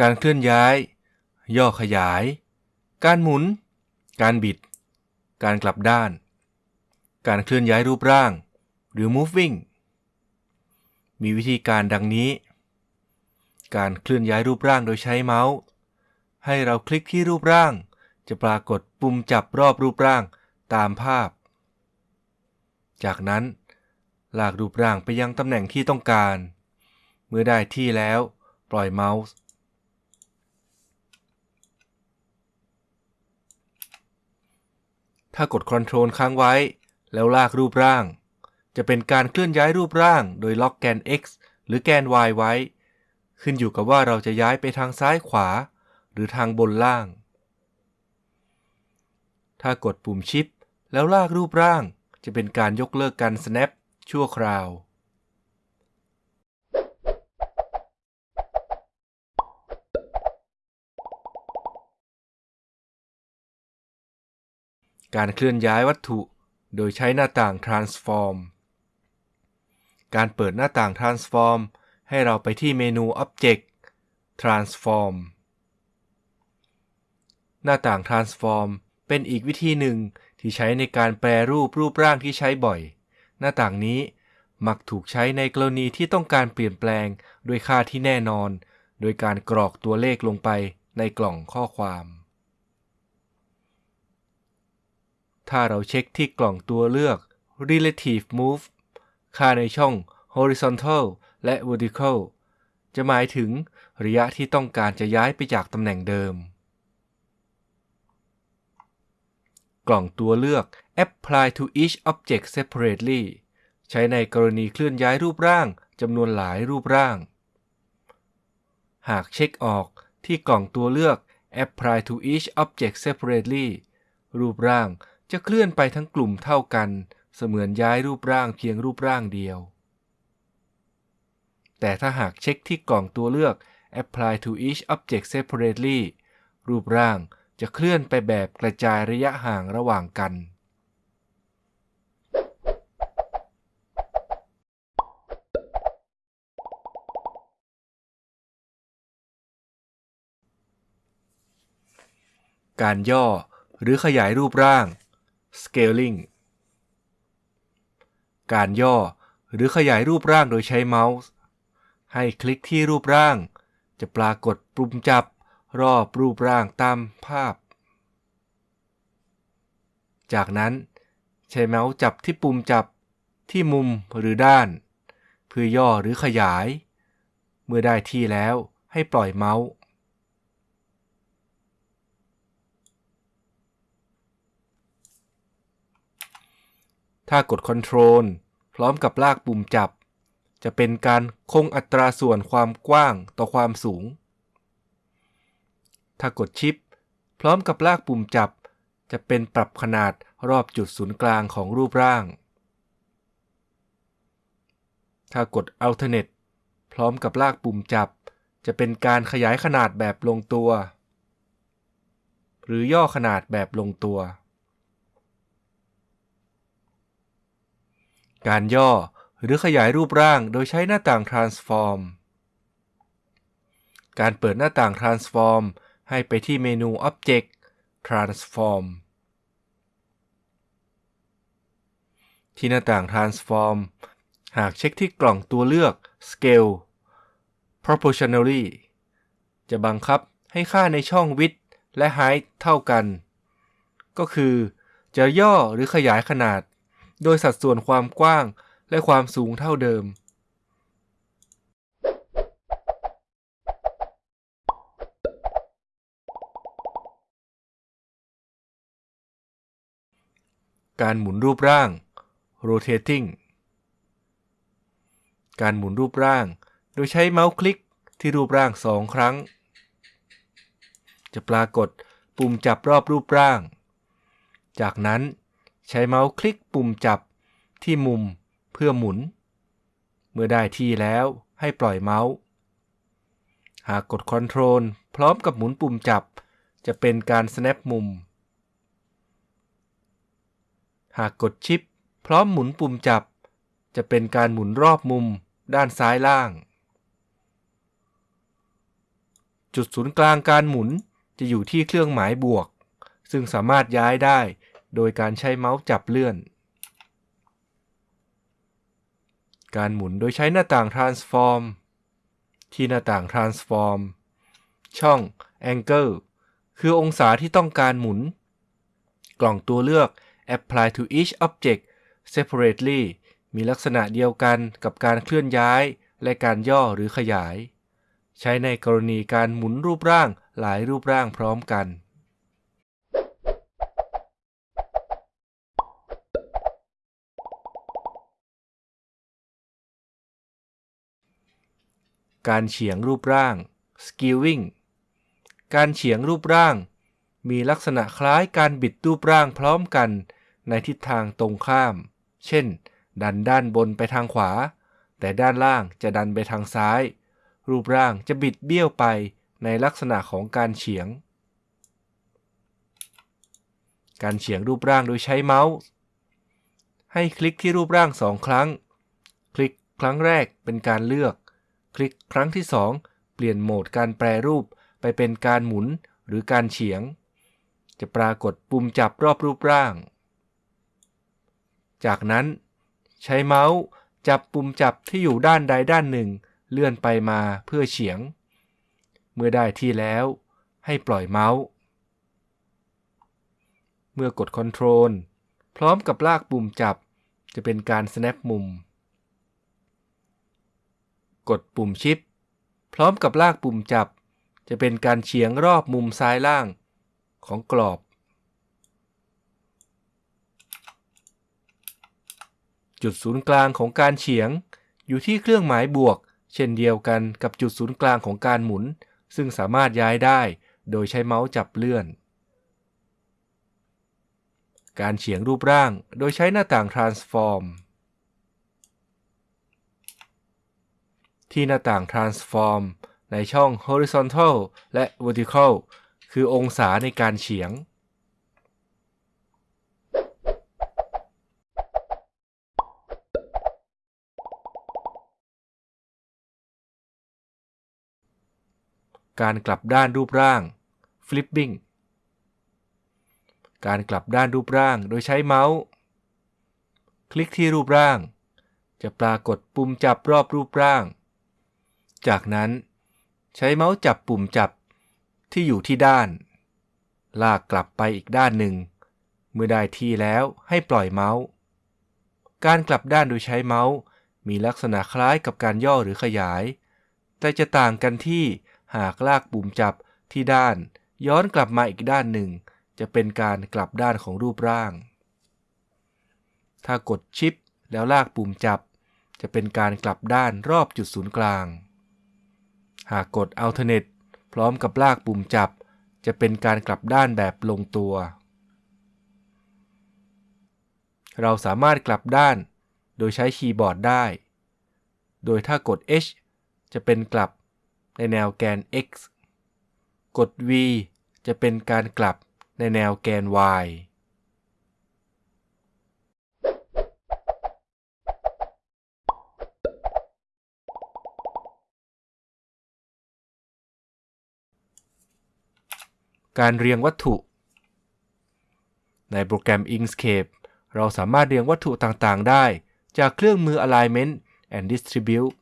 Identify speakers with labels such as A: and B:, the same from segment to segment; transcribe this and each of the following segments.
A: การเคลื่อนย้าย ย่อขยาย การหมุน การบิด การกลับด้าน การเคลื่อนย้ายรูปร่าง หรือ moving มีวิธีการดังนี้ การเคลื่อนย้ายรูปร่างโดยใช้เมาส์ ให้เราคลิกที่รูปร่าง จะปรากฏปุ่มจับรอบรูปร่างตามภาพ จากนั้น ลากรูปร่างไปยังตำแหน่งที่ต้องการ เมื่อได้ที่แล้ว ปล่อยเมาส์ ถ้ากด Ctrl ค้างไว้ แล้วลากรูปร่าง จะเป็นการเคลื่อนย้ายรูปร่าง โดยล็อกแกน x หรือแกน y ไว้ ขึ้นอยู่กับว่าเราจะย้ายไปทางซ้ายขวา หรือทางบนล่าง ถ้ากดปุ่มชิป แล้วลากรูปร่าง จะเป็นการยกเลิกการ snap ชั่วคราว การเคลื่อนย้ายวัตถุ โดยใช้หน้าต่าง transform การเปิดหน้าต่าง transform ให้เราไปที่เมนู object transform หน้าต่าง transform เป็นอีกวิธีหนึ่งที่ใช้ในการแปรรูปรูปร่างที่ใช้บ่อย หน้าต่างนี้มักถูกใช้ในกรณีที่ต้องการเปลี่ยนแปลงด้วยค่าที่แน่นอน โดยการกรอกตัวเลขลงไปในกล่องข้อความ ถ้าเราเช็คที่กล่องตัวเลือก relative move ค่าในช่อง horizontal และ vertical จะหมายถึงระยะที่ต้องการจะย้ายไปจากตำแหน่งเดิม กล่องตัวเลือก apply to each object separately ใช้ในกรณีเคลื่อนย้ายรูปร่างจำนวนหลายรูปร่าง หากเช็คออกที่กล่องตัวเลือก apply to each object separately รูปร่าง จะเคลื่อนไปทั้งกลุ่มเท่ากัน เสมือนย้ายรูปร่างเพียงรูปร่างเดียว แต่ถ้าหากเช็คที่กล่องตัวเลือก apply to each object separately รูปร่างจะเคลื่อนไปแบบกระจายระยะห่างระหว่างกัน การย่อหรือขยายรูปร่าง scaling การย่อหรือขยายรูปร่างโดยใช้เมาส์ ให้คลิกที่รูปร่าง จะปรากฏปุ่มจับรอบรูปร่างตามภาพ จากนั้น ใช้เมาส์จับที่ปุ่มจับที่มุมหรือด้าน เพื่อย่อหรือขยาย เมื่อได้ที่แล้วให้ปล่อยเมาส์ ถ้ากด Ctrl พร้อมกับลากปุ่มจับ จะเป็นการคงอัตราส่วนความกว้างต่อความสูง ถ้ากดชิป พร้อมกับลากปุ่มจับ จะเป็นปรับขนาดรอบจุดศูนย์กลางของรูปร่าง ถ้ากด Alternate พร้อมกับลากปุ่มจับ จะเป็นการขยายขนาดแบบลงตัว หรือย่อขนาดแบบลงตัว การย่อ หรือขยายรูปร่างโดยใช้หน้าต่าง transform การเปิดหน้าต่าง transform ให้ไปที่เมนู object transform ที่หน้าต่าง transform หากเช็คที่กล่องตัวเลือก scale proportionally จะบังคับให้ค่าในช่อง width และ height เท่ากัน ก็คือ จะย่อหรือขยายขนาด โดยสัดส่วนความกว้างและความสูงเท่าเดิม การหมุนรูปร่าง rotating การหมุนรูปร่าง โดยใช้เมาส์คลิกที่รูปร่างสองครั้ง จะปรากฏปุ่มจับรอบรูปร่าง จากนั้น ใช้เมาส์คลิกปุ่มจับที่มุมเพื่อหมุน เมื่อได้ที่แล้วให้ปล่อยเมาส์ หากกด Ctrl พร้อมกับหมุนปุ่มจับ จะเป็นการ snap มุม หากกดชิป พร้อมหมุนปุ่มจับ จะเป็นการหมุนรอบมุมด้านซ้ายล่างจจุดศูนย์กลางการหมุนจะอยู่ที่เครื่องหมายบวก ซึ่งสามารถย้ายได้ โดยการใช้เมาส์จับเลื่อน การหมุนโดยใช้หน้าต่าง transform ที่หน้าต่าง transform ช่อง angle คือองศาที่ต้องการหมุน กล่องตัวเลือก apply to each object separately มีลักษณะเดียวกันกับการเคลื่อนย้าย และการย่อหรือขยาย ใช้ในกรณีการหมุนรูปร่างหลายรูปร่างพร้อมกัน การเฉียงรูปร่าง skewing การเฉียงรูปร่าง มีลักษณะคล้ายการบิดรูปร่างพร้อมกันในทิศทางตรงข้าม เช่น ดันด้านบนไปทางขวา แต่ด้านล่างจะดันไปทางซ้าย รูปร่างจะบิดเบี้ยวไปในลักษณะของการเฉียง การเฉียงรูปร่างโดยใช้เมาส์ ให้คลิกที่รูปร่างสองครั้ง คลิกครั้งแรกเป็นการเลือก คลิกครั้งที่สองเปลี่ยนโหมดการแปรรูปไปเป็นการหมุนหรือการเฉียง จะปรากฏปุ่มจับรอบรูปร่าง จากนั้นใช้เมาส์จับปุ่มจับที่อยู่ด้านใดด้านหนึ่ง เลื่อนไปมาเพื่อเฉียง เมื่อได้ที่แล้ว ให้ปล่อยเมาส์ เมื่อกด Ctrl พร้อมกับลากปุ่มจับจะเป็นการ snap มุม กดปุ่มชิป พร้อมกับลากปุ่มจับ จะเป็นการเฉียงรอบมุมซ้ายล่างของกรอบ จุดศูนย์กลางของการเฉียง อยู่ที่เครื่องหมายบวก เช่นเดียวกันกับจุดศูนย์กลางของการหมุน ซึ่งสามารถย้ายได้โดยใช้เมาส์จับเลื่อน การเฉียงรูปร่างโดยใช้หน้าต่าง transform ที่หน้าต่าง transform ในช่อง horizontal และ vertical คือองศาในการเฉียง การกลับด้านรูปร่าง flipping การกลับด้านรูปร่างโดยใช้เมาส์ คลิกที่รูปร่าง จะปรากฏปุ่มจับรอบรูปร่าง จากนั้น ใช้เมาส์จับปุ่มจับที่อยู่ที่ด้าน ลากกลับไปอีกด้านหนึ่ง เมื่อได้ที่แล้วให้ปล่อยเมาส์ การกลับด้านโดยใช้เมาส์มีลักษณะคล้ายกับการย่อหรือขยาย แต่จะต่างกันที่หากลากปุ่มจับที่ด้าน ย้อนกลับมาอีกด้านหนึ่ง จะเป็นการกลับด้านของรูปร่าง ถ้ากดชิปแล้วลากปุ่มจับ จะเป็นการกลับด้านรอบจุดศูนย์กลาง หากกด alternate พร้อมกับลากปุ่มจับ จะเป็นการกลับด้านแบบลงตัว เราสามารถกลับด้านโดยใช้คีย์บอร์ดได้ โดยถ้ากด H จะเป็นกลับในแนวแกน x กด v จะเป็นการกลับในแนวแกน y การเรียงวัตถุ ในโปรแกรม Inkscape เราสามารถเรียงวัตถุต่างๆ ได้จากเครื่องมือ Alignment and Distribute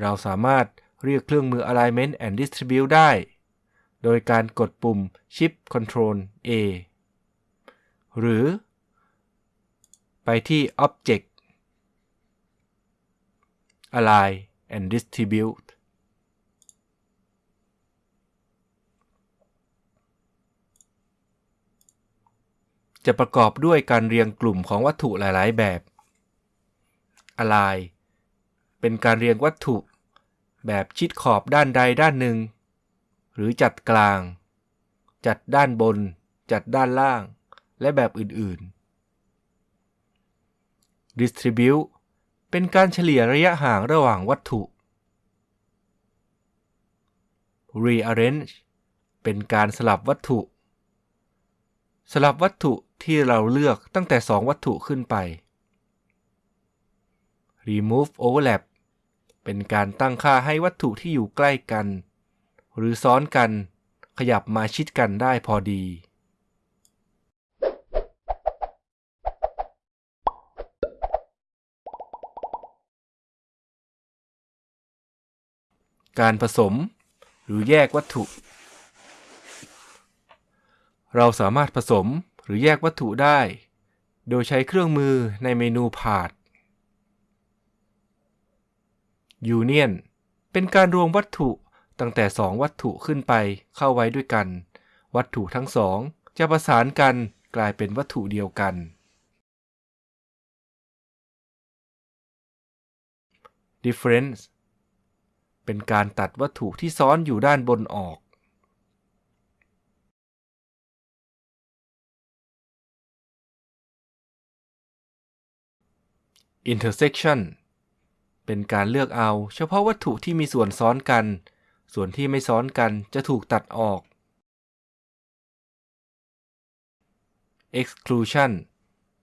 A: เราสามารถเรียกเครื่องมือ Alignment and Distribute ได้ โดยการกดปุ่ม Shift Control A หรือ ไปที่ Object Align and Distribute จะประกอบด้วยการเรียงกลุ่มของวัตถุหลาย ๆ แบบ Align เป็นการเรียงวัตถุ แบบชิดขอบด้านใดด้านหนึ่ง หรือจัดกลาง จัดด้านบน จัดด้านล่าง และแบบอื่น ๆ Distribute เป็นการเฉลี่ยระยะห่างระหว่างวัตถุ Rearrange เป็นการสลับวัตถุ สลับวัตถุ ที่เราเลือกตั้งแต่ 2 วัตถุขึ้นไป Remove Overlap เป็นการตั้งค่าให้วัตถุที่อยู่ใกล้กัน หรือซ้อนกัน ขยับมาชิดกันได้พอดี การผสม หรือแยกวัตถุ เราสามารถผสม หรือแยกวัตถุได้ โดยใช้เครื่องมือในเมนูพาด Union เป็นการรวมวัตถุตั้งแต่ 2 วัตถุขึ้นไปเข้าไว้ด้วยกัน วัตถุทั้งสองจะประสานกันกลายเป็นวัตถุเดียวกัน Difference เป็นการตัดวัตถุที่ซ้อนอยู่ด้านบนออก Intersection เป็นการเลือกเอาเฉพาะวัตถุที่มีส่วนซ้อนกัน ส่วนที่ไม่ซ้อนกันจะถูกตัดออก Exclusion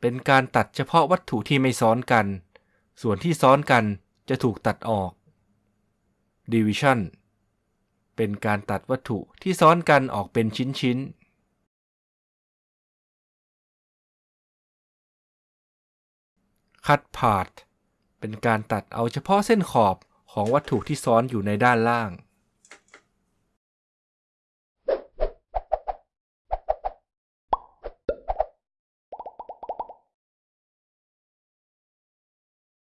A: เป็นการตัดเฉพาะวัตถุที่ไม่ซ้อนกัน ส่วนที่ซ้อนกันจะถูกตัดออก Division เป็นการตัดวัตถุที่ซ้อนกันออกเป็นชิ้นๆ Cut Part เป็นการตัดเอาเฉพาะเส้นขอบของวัตถุที่ซ้อนอยู่ในด้านล่าง